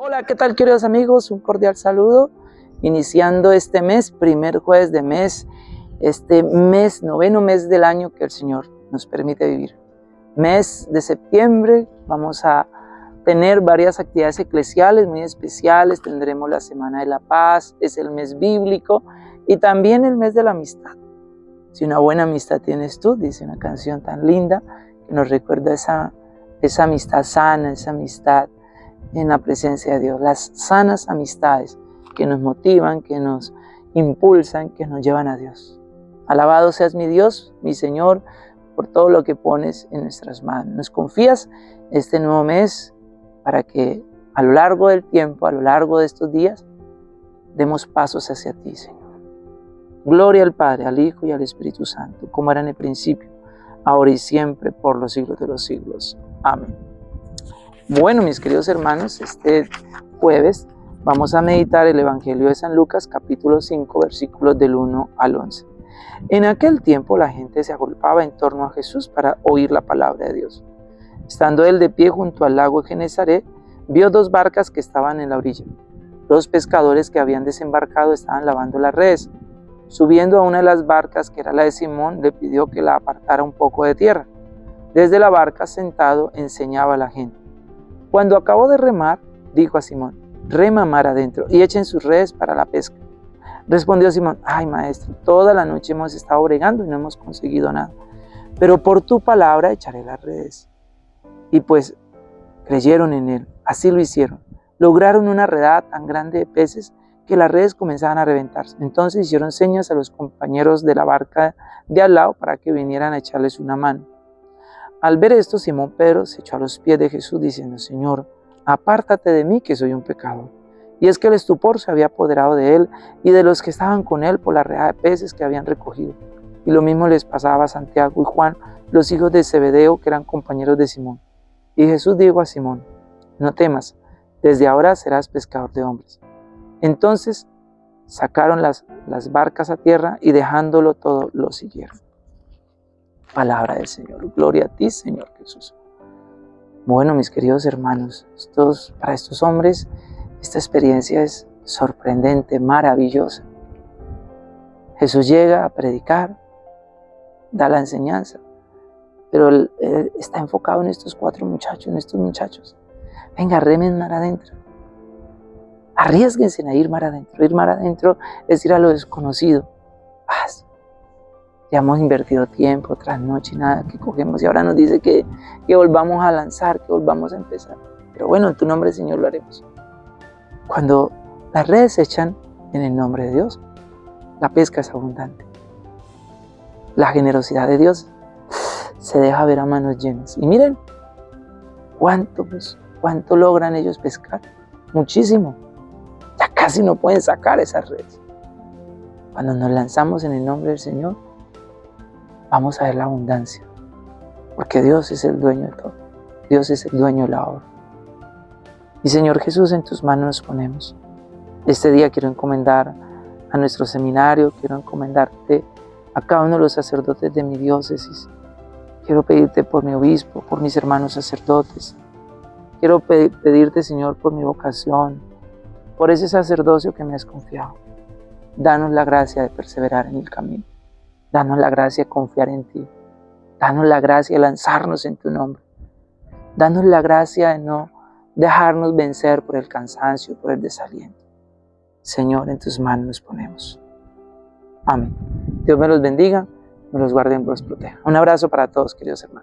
Hola, ¿qué tal queridos amigos? Un cordial saludo. Iniciando este mes, primer jueves de mes, este mes, noveno mes del año que el Señor nos permite vivir. Mes de septiembre, vamos a tener varias actividades eclesiales muy especiales. Tendremos la Semana de la Paz, es el mes bíblico y también el mes de la amistad. Si una buena amistad tienes tú, dice una canción tan linda que nos recuerda esa, esa amistad sana, esa amistad en la presencia de Dios, las sanas amistades que nos motivan, que nos impulsan, que nos llevan a Dios. Alabado seas mi Dios, mi Señor, por todo lo que pones en nuestras manos. Nos confías este nuevo mes para que a lo largo del tiempo, a lo largo de estos días, demos pasos hacia ti, Señor. Gloria al Padre, al Hijo y al Espíritu Santo, como era en el principio, ahora y siempre, por los siglos de los siglos. Amén. Bueno, mis queridos hermanos, este jueves vamos a meditar el Evangelio de San Lucas, capítulo 5, versículos del 1 al 11. En aquel tiempo la gente se agolpaba en torno a Jesús para oír la palabra de Dios. Estando él de pie junto al lago de Genezaret, vio dos barcas que estaban en la orilla. Dos pescadores que habían desembarcado estaban lavando las redes. Subiendo a una de las barcas, que era la de Simón, le pidió que la apartara un poco de tierra. Desde la barca, sentado, enseñaba a la gente. Cuando acabó de remar, dijo a Simón, rema mar adentro y echen sus redes para la pesca. Respondió Simón, ay maestro, toda la noche hemos estado bregando y no hemos conseguido nada, pero por tu palabra echaré las redes. Y pues creyeron en él, así lo hicieron. Lograron una redada tan grande de peces que las redes comenzaban a reventarse. Entonces hicieron señas a los compañeros de la barca de al lado para que vinieran a echarles una mano. Al ver esto, Simón Pedro se echó a los pies de Jesús diciendo, Señor, apártate de mí que soy un pecador. Y es que el estupor se había apoderado de él y de los que estaban con él por la red de peces que habían recogido. Y lo mismo les pasaba a Santiago y Juan, los hijos de Zebedeo, que eran compañeros de Simón. Y Jesús dijo a Simón, no temas, desde ahora serás pescador de hombres. Entonces sacaron las, las barcas a tierra y dejándolo todo, lo siguieron. Palabra del Señor. Gloria a ti, Señor Jesús. Bueno, mis queridos hermanos, para estos hombres esta experiencia es sorprendente, maravillosa. Jesús llega a predicar, da la enseñanza, pero está enfocado en estos cuatro muchachos, en estos muchachos. Venga, remen mar adentro. Arriesguense a ir mar adentro. Ir mar adentro es ir a lo desconocido. Ya hemos invertido tiempo, tras noche, nada que cogemos y ahora nos dice que, que volvamos a lanzar, que volvamos a empezar. Pero bueno, en tu nombre, Señor, lo haremos. Cuando las redes se echan en el nombre de Dios, la pesca es abundante. La generosidad de Dios se deja ver a manos llenas. Y miren, cuánto, pues, cuánto logran ellos pescar. Muchísimo. Ya casi no pueden sacar esas redes. Cuando nos lanzamos en el nombre del Señor, vamos a ver la abundancia. Porque Dios es el dueño de todo. Dios es el dueño de la obra. Y Señor Jesús, en tus manos nos ponemos. Este día quiero encomendar a nuestro seminario, quiero encomendarte a cada uno de los sacerdotes de mi diócesis. Quiero pedirte por mi obispo, por mis hermanos sacerdotes. Quiero pedirte, Señor, por mi vocación, por ese sacerdocio que me has confiado. Danos la gracia de perseverar en el camino. Danos la gracia de confiar en ti. Danos la gracia de lanzarnos en tu nombre. Danos la gracia de no dejarnos vencer por el cansancio, por el desaliento. Señor, en tus manos nos ponemos. Amén. Dios me los bendiga, me los guarde y me los proteja. Un abrazo para todos, queridos hermanos.